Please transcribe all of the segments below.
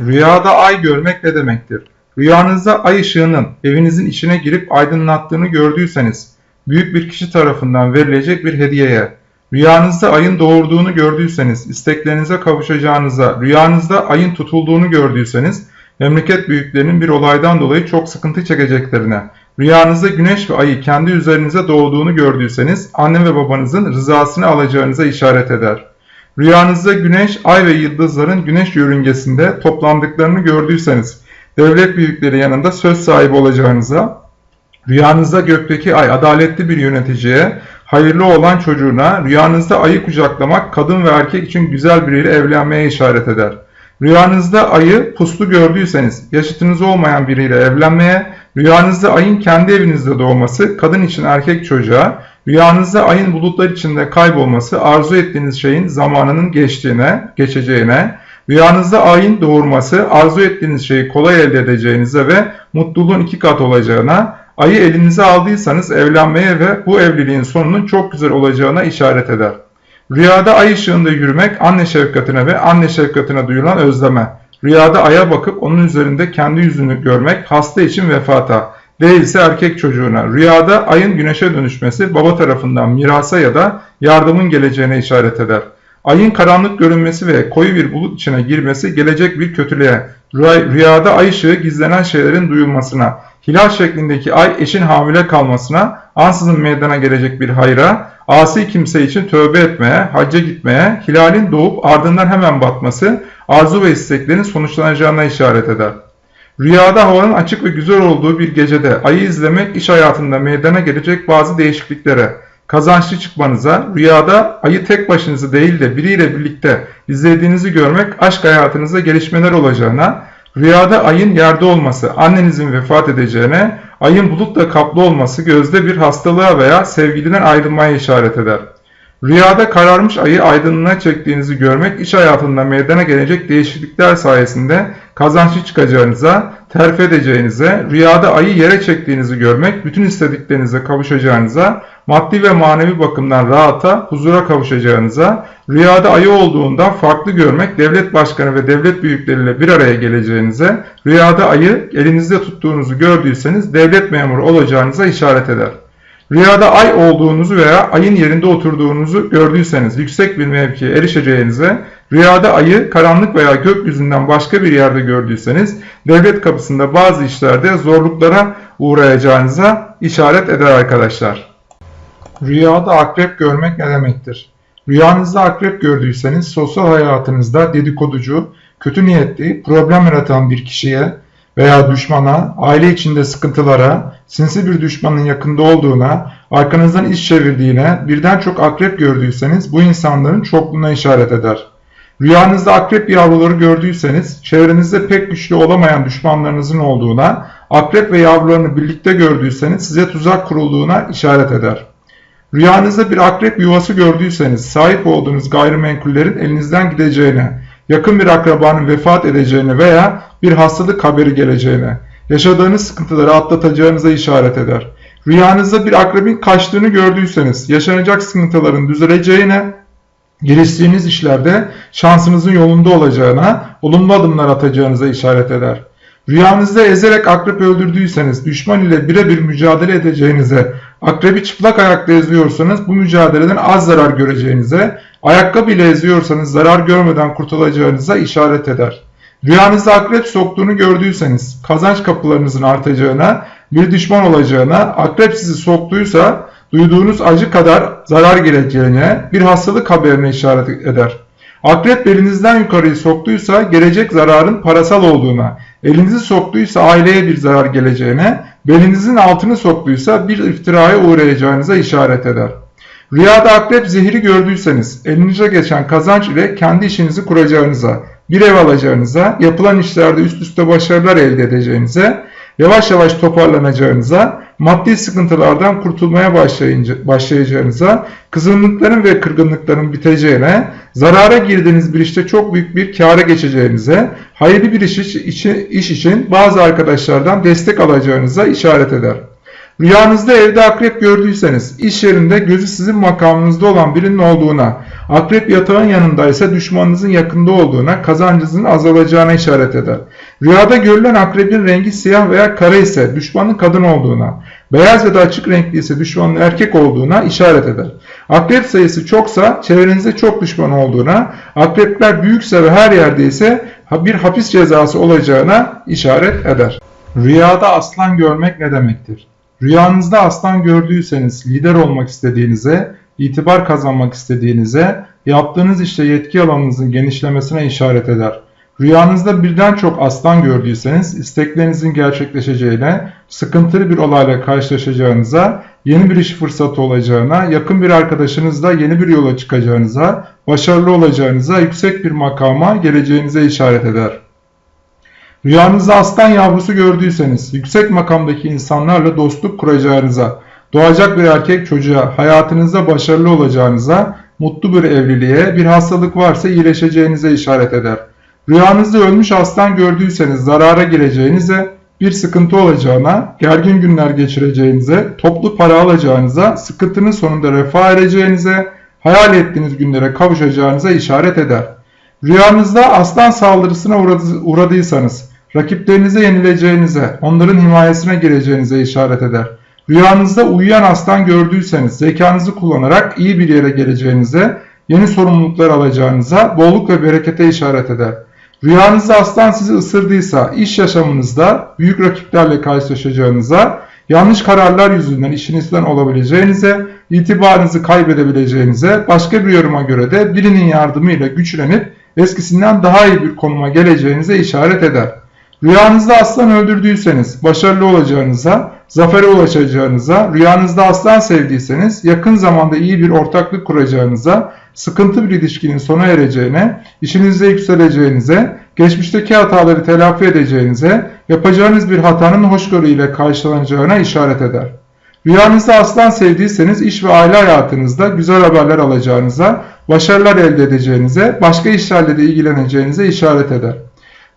Rüyada ay görmek ne demektir? Rüyanızda ay ışığının evinizin içine girip aydınlattığını gördüyseniz, büyük bir kişi tarafından verilecek bir hediyeye, rüyanızda ayın doğurduğunu gördüyseniz, isteklerinize kavuşacağınıza, rüyanızda ayın tutulduğunu gördüyseniz, memleket büyüklerinin bir olaydan dolayı çok sıkıntı çekeceklerine, rüyanızda güneş ve ayı kendi üzerinize doğduğunu gördüyseniz, anne ve babanızın rızasını alacağınıza işaret eder. Rüyanızda güneş, ay ve yıldızların güneş yörüngesinde toplandıklarını gördüyseniz, devlet büyükleri yanında söz sahibi olacağınıza, rüyanızda gökteki ay adaletli bir yöneticiye, hayırlı olan çocuğuna, rüyanızda ayı kucaklamak kadın ve erkek için güzel biriyle evlenmeye işaret eder. Rüyanızda ayı puslu gördüyseniz, yaşıtınız olmayan biriyle evlenmeye, rüyanızda ayın kendi evinizde doğması, kadın için erkek çocuğa, Rüyanızda ayın bulutlar içinde kaybolması arzu ettiğiniz şeyin zamanının geçtiğine, geçeceğine, rüyanızda ayın doğurması arzu ettiğiniz şeyi kolay elde edeceğinize ve mutluluğun iki kat olacağına, ayı elinize aldıysanız evlenmeye ve bu evliliğin sonunun çok güzel olacağına işaret eder. Rüyada ay ışığında yürümek anne şefkatine ve anne şefkatine duyulan özleme. Rüyada aya bakıp onun üzerinde kendi yüzünü görmek hasta için vefata değilse erkek çocuğuna. Rüyada ayın güneşe dönüşmesi baba tarafından mirasa ya da yardımın geleceğine işaret eder. Ayın karanlık görünmesi ve koyu bir bulut içine girmesi gelecek bir kötülüğe, rüyada ay ışığı gizlenen şeylerin duyulmasına, hilal şeklindeki ay eşin hamile kalmasına, ansızın meydana gelecek bir hayra, asi kimse için tövbe etmeye, hacca gitmeye, hilalin doğup ardından hemen batması, arzu ve isteklerin sonuçlanacağına işaret eder. Rüyada havanın açık ve güzel olduğu bir gecede ayı izlemek iş hayatında meydana gelecek bazı değişikliklere, kazançlı çıkmanıza, rüyada ayı tek başınıza değil de biriyle birlikte izlediğinizi görmek aşk hayatınızda gelişmeler olacağına, rüyada ayın yerde olması, annenizin vefat edeceğine, ayın bulutla kaplı olması gözde bir hastalığa veya sevgiliden ayrılmaya işaret eder. Rüyada kararmış ayı aydınlığına çektiğinizi görmek iş hayatında meydana gelecek değişiklikler sayesinde kazançlı çıkacağınıza, terfi edeceğinize, rüyada ayı yere çektiğinizi görmek bütün istediklerinize kavuşacağınıza, maddi ve manevi bakımdan rahata, huzura kavuşacağınıza, rüyada ayı olduğundan farklı görmek devlet başkanı ve devlet büyükleriyle bir araya geleceğinize, rüyada ayı elinizde tuttuğunuzu gördüyseniz devlet memuru olacağınıza işaret eder. Rüyada ay olduğunuzu veya ayın yerinde oturduğunuzu gördüyseniz yüksek bir mevkiye erişeceğinize, rüyada ayı karanlık veya gökyüzünden başka bir yerde gördüyseniz devlet kapısında bazı işlerde zorluklara uğrayacağınıza işaret eder arkadaşlar. Rüyada akrep görmek ne demektir? Rüyanızda akrep gördüyseniz sosyal hayatınızda dedikoducu, kötü niyetli, problem yaratan bir kişiye veya düşmana, aile içinde sıkıntılara, sinsi bir düşmanın yakında olduğuna, arkanızdan iş çevirdiğine, birden çok akrep gördüyseniz bu insanların çokluğuna işaret eder. Rüyanızda akrep yavruları gördüyseniz, çevrenizde pek güçlü olamayan düşmanlarınızın olduğuna, akrep ve yavrularını birlikte gördüyseniz size tuzak kurulduğuna işaret eder. Rüyanızda bir akrep yuvası gördüyseniz, sahip olduğunuz gayrimenkullerin elinizden gideceğine, yakın bir akrabanın vefat edeceğine veya bir hastalık haberi geleceğine, yaşadığınız sıkıntıları atlatacağınıza işaret eder. Rüyanızda bir akrebin kaçtığını gördüyseniz, yaşanacak sıkıntıların düzeleceğine, giriştiğiniz işlerde şansınızın yolunda olacağına, olumlu adımlar atacağınıza işaret eder. Rüyanızda ezerek akrep öldürdüyseniz, düşman ile birebir mücadele edeceğinize, akrebi çıplak ayakta eziyorsanız bu mücadeleden az zarar göreceğinize, ayakkabı ile eziyorsanız zarar görmeden kurtulacağınıza işaret eder. Rüyanızda akrep soktuğunu gördüyseniz, kazanç kapılarınızın artacağına, bir düşman olacağına, akrep sizi soktuysa duyduğunuz acı kadar zarar geleceğine, bir hastalık haberine işaret eder. Akrep belinizden yukarıyı soktuysa gelecek zararın parasal olduğuna, elinizi soktuysa aileye bir zarar geleceğine, belinizin altını soktuysa bir iftiraya uğrayacağınıza işaret eder. Rüyada akrep zehri gördüyseniz elinize geçen kazanç ile kendi işinizi kuracağınıza, bir ev alacağınıza, yapılan işlerde üst üste başarılar elde edeceğinize, yavaş yavaş toparlanacağınıza, maddi sıkıntılardan kurtulmaya başlayacağınıza, kızgınlıkların ve kırgınlıkların biteceğine, zarara girdiğiniz bir işte çok büyük bir kâra geçeceğinize, hayırlı bir iş için, iş için bazı arkadaşlardan destek alacağınıza işaret eder. Rüyanızda evde akrep gördüyseniz, iş yerinde gözü sizin makamınızda olan birinin olduğuna, akrep yatağın yanındaysa düşmanınızın yakında olduğuna, kazancınızın azalacağına işaret eder. Rüyada görülen akrebin rengi siyah veya kara ise düşmanın kadın olduğuna, beyaz ya da açık renkli ise düşmanın erkek olduğuna işaret eder. Akrep sayısı çoksa çevrenizde çok düşman olduğuna, akrepler büyükse ve her yerde ise bir hapis cezası olacağına işaret eder. Rüyada aslan görmek ne demektir? Rüyanızda aslan gördüyseniz lider olmak istediğinize, itibar kazanmak istediğinize, yaptığınız işte yetki alanınızın genişlemesine işaret eder. Rüyanızda birden çok aslan gördüyseniz isteklerinizin gerçekleşeceğine, sıkıntılı bir olayla karşılaşacağınıza, yeni bir iş fırsatı olacağına, yakın bir arkadaşınızla yeni bir yola çıkacağınıza, başarılı olacağınıza, yüksek bir makama geleceğinize işaret eder. Rüyanızda aslan yavrusu gördüyseniz, yüksek makamdaki insanlarla dostluk kuracağınıza, doğacak bir erkek çocuğa, hayatınızda başarılı olacağınıza, mutlu bir evliliğe, bir hastalık varsa iyileşeceğinize işaret eder. Rüyanızda ölmüş aslan gördüyseniz zarara gireceğinize, bir sıkıntı olacağına, gergin günler geçireceğinize, toplu para alacağınıza, sıkıntının sonunda refah ereceğinize, hayal ettiğiniz günlere kavuşacağınıza işaret eder. Rüyanızda aslan saldırısına uğradıysanız, rakiplerinize yenileceğinize, onların himayesine gireceğinize işaret eder. Rüyanızda uyuyan aslan gördüyseniz zekanızı kullanarak iyi bir yere geleceğinize, yeni sorumluluklar alacağınıza, bolluk ve berekete işaret eder. Rüyanızda aslan sizi ısırdıysa iş yaşamınızda büyük rakiplerle karşılaşacağınıza, yanlış kararlar yüzünden işinizden olabileceğinize, itibarınızı kaybedebileceğinize, başka bir yoruma göre de birinin yardımıyla güçlenip eskisinden daha iyi bir konuma geleceğinize işaret eder. Rüyanızda aslan öldürdüyseniz başarılı olacağınıza, zafere ulaşacağınıza, rüyanızda aslan sevdiyseniz yakın zamanda iyi bir ortaklık kuracağınıza, sıkıntı bir ilişkinin sona ereceğine, işinizde yükseleceğinize, geçmişteki hataları telafi edeceğinize, yapacağınız bir hatanın hoşgörü ile karşılanacağına işaret eder. Rüyanızda aslan sevdiyseniz iş ve aile hayatınızda güzel haberler alacağınıza, başarılar elde edeceğinize, başka işlerle de ilgileneceğinize işaret eder.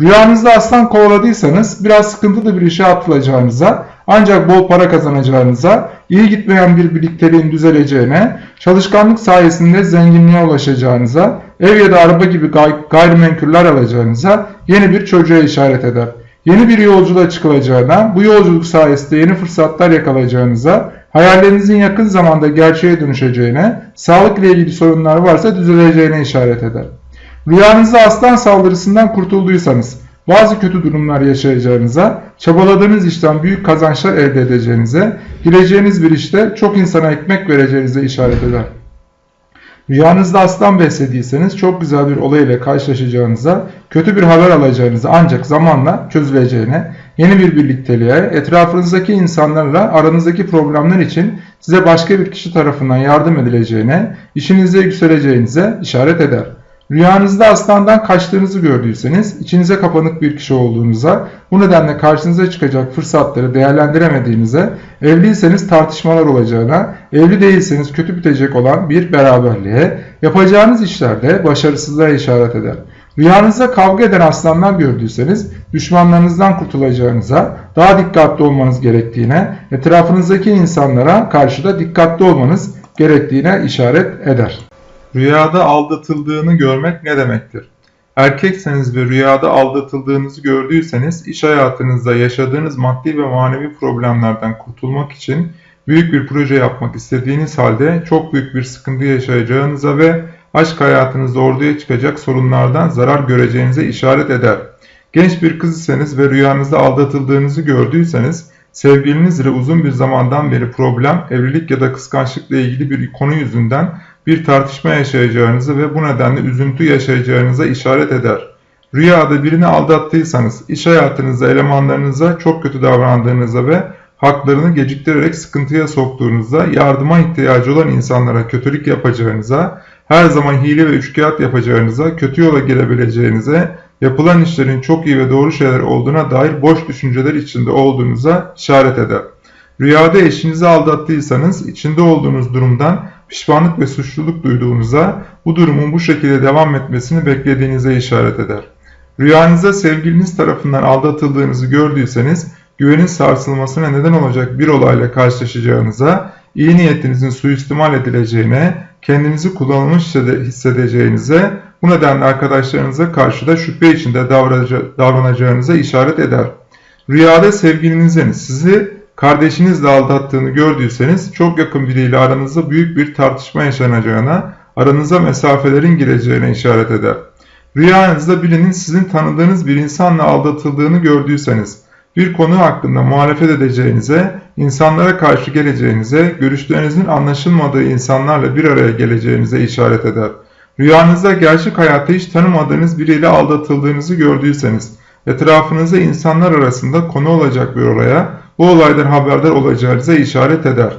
Rüyanızda aslan kovaladıysanız biraz sıkıntılı bir işe atılacağınıza, ancak bol para kazanacağınıza, iyi gitmeyen bir birlikteliğin düzeleceğine, çalışkanlık sayesinde zenginliğe ulaşacağınıza, ev ya da araba gibi gay gayrimenkuller alacağınıza, yeni bir çocuğa işaret eder. Yeni bir yolculuğa çıkılacağına, bu yolculuk sayesinde yeni fırsatlar yakalayacağınıza, hayallerinizin yakın zamanda gerçeğe dönüşeceğine, sağlık ile ilgili sorunlar varsa düzeleceğine işaret eder. Rüyanızda aslan saldırısından kurtulduysanız, bazı kötü durumlar yaşayacağınıza, çabaladığınız işten büyük kazançlar elde edeceğinize, gireceğiniz bir işte çok insana ekmek vereceğinize işaret eder. Rüyanızda aslan beslediyseniz çok güzel bir olay ile karşılaşacağınıza, kötü bir haber alacağınıza ancak zamanla çözüleceğine, yeni bir birlikteliğe, etrafınızdaki insanlarla aranızdaki problemler için size başka bir kişi tarafından yardım edileceğine, işinizde yükseleceğinize işaret eder. Rüyanızda aslandan kaçtığınızı gördüyseniz, içinize kapanık bir kişi olduğunuza, bu nedenle karşınıza çıkacak fırsatları değerlendiremediğinize, evliyseniz tartışmalar olacağına, evli değilseniz kötü bitecek olan bir beraberliğe, yapacağınız işlerde başarısızlığa işaret eder. Rüyanızda kavga eden aslanlar gördüyseniz, düşmanlarınızdan kurtulacağınıza, daha dikkatli olmanız gerektiğine, etrafınızdaki insanlara karşı da dikkatli olmanız gerektiğine işaret eder. Rüyada aldatıldığını görmek ne demektir? Erkekseniz ve rüyada aldatıldığınızı gördüyseniz iş hayatınızda yaşadığınız maddi ve manevi problemlerden kurtulmak için büyük bir proje yapmak istediğiniz halde çok büyük bir sıkıntı yaşayacağınıza ve aşk hayatınızda ortaya çıkacak sorunlardan zarar göreceğinize işaret eder. Genç bir kız iseniz ve rüyanızda aldatıldığınızı gördüyseniz sevgiliniz ile uzun bir zamandan beri problem, evlilik ya da kıskançlıkla ilgili bir konu yüzünden bir tartışma yaşayacağınızı ve bu nedenle üzüntü yaşayacağınıza işaret eder. Rüyada birini aldattıysanız, iş hayatınızda elemanlarınıza çok kötü davrandığınızda ve haklarını geciktirerek sıkıntıya soktuğunuzda, yardıma ihtiyacı olan insanlara kötülük yapacağınıza, her zaman hile ve üçkağıt yapacağınıza, kötü yola girebileceğinize, yapılan işlerin çok iyi ve doğru şeyler olduğuna dair boş düşünceler içinde olduğunuza işaret eder. Rüyada eşinizi aldattıysanız, içinde olduğunuz durumdan pişmanlık ve suçluluk duyduğunuza, bu durumun bu şekilde devam etmesini beklediğinize işaret eder. Rüyanızda sevgiliniz tarafından aldatıldığınızı gördüyseniz, güvenin sarsılmasına neden olacak bir olayla karşılaşacağınıza, iyi niyetinizin suistimal edileceğine, kendinizi kullanılmış hissede- hissedeceğinize, bu nedenle arkadaşlarınıza karşı da şüphe içinde davranacağınıza işaret eder. Rüyada sevgilinizin sizi kardeşinizle aldattığını gördüyseniz çok yakın biriyle aranızda büyük bir tartışma yaşanacağına, aranıza mesafelerin gireceğine işaret eder. Rüyanızda birinin sizin tanıdığınız bir insanla aldatıldığını gördüyseniz, bir konu hakkında muhalefet edeceğinize, insanlara karşı geleceğinize, görüşlerinizin anlaşılmadığı insanlarla bir araya geleceğinize işaret eder. Rüyanızda gerçek hayatta hiç tanımadığınız biriyle aldatıldığınızı gördüyseniz, etrafınızda insanlar arasında konu olacak bir olaya, bu olaydan haberdar olacağınıza işaret eder.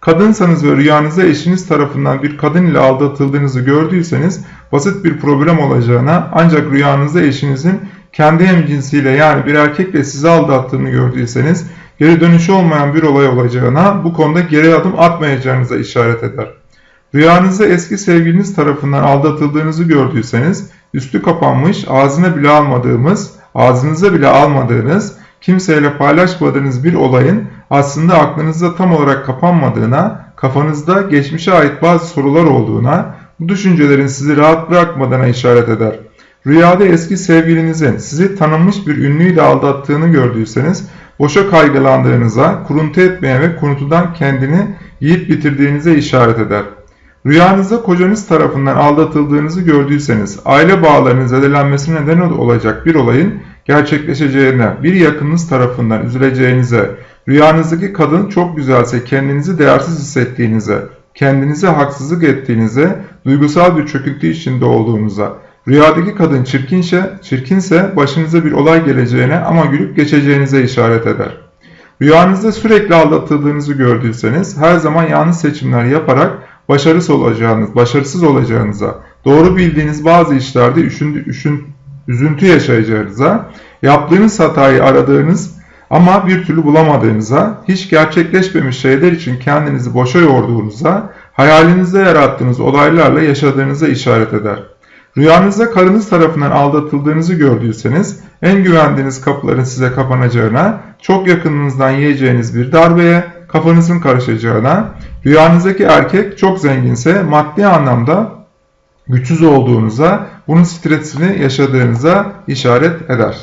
Kadınsanız ve rüyanızda eşiniz tarafından bir kadın ile aldatıldığınızı gördüyseniz basit bir problem olacağına ancak rüyanızda eşinizin kendi hemcinsiyle yani bir erkekle sizi aldattığını gördüyseniz geri dönüşü olmayan bir olay olacağına bu konuda geri adım atmayacağınıza işaret eder. Rüyanızda eski sevgiliniz tarafından aldatıldığınızı gördüyseniz üstü kapanmış ağzına bile almadığımız, ağzınıza bile almadığınız, kimseyle paylaşmadığınız bir olayın aslında aklınızda tam olarak kapanmadığına, kafanızda geçmişe ait bazı sorular olduğuna, bu düşüncelerin sizi rahat bırakmadığına işaret eder. Rüyada eski sevgilinizin sizi tanınmış bir ünlüyle aldattığını gördüyseniz, boşa kaygılandığınıza, kuruntu etmeye ve kuruntudan kendini yiyip bitirdiğinize işaret eder. Rüyanızda kocanız tarafından aldatıldığınızı gördüyseniz, aile bağlarının zedelenmesine neden olacak bir olayın gerçekleşeceğine, bir yakınınız tarafından üzüleceğinize, rüyanızdaki kadın çok güzelse kendinizi değersiz hissettiğinize, kendinize haksızlık ettiğinize, duygusal bir çöküntü içinde olduğunuza, rüyadaki kadın çirkinse, çirkinse başınıza bir olay geleceğine ama gülüp geçeceğinize işaret eder. Rüyanızda sürekli aldatıldığınızı gördüyseniz her zaman yanlış seçimler yaparak başarısız olacağınız, başarısız olacağınıza, doğru bildiğiniz bazı işlerde üşündü, üşün, üzüntü yaşayacağınıza, yaptığınız hatayı aradığınız ama bir türlü bulamadığınıza, hiç gerçekleşmemiş şeyler için kendinizi boşa yorduğunuza, hayalinizde yarattığınız olaylarla yaşadığınıza işaret eder. Rüyanızda karınız tarafından aldatıldığınızı gördüyseniz, en güvendiğiniz kapıların size kapanacağına, çok yakınınızdan yiyeceğiniz bir darbeye, kafanızın karışacağına, rüyanızdaki erkek çok zenginse maddi anlamda güçsüz olduğunuza, bunun stresini yaşadığınıza işaret eder.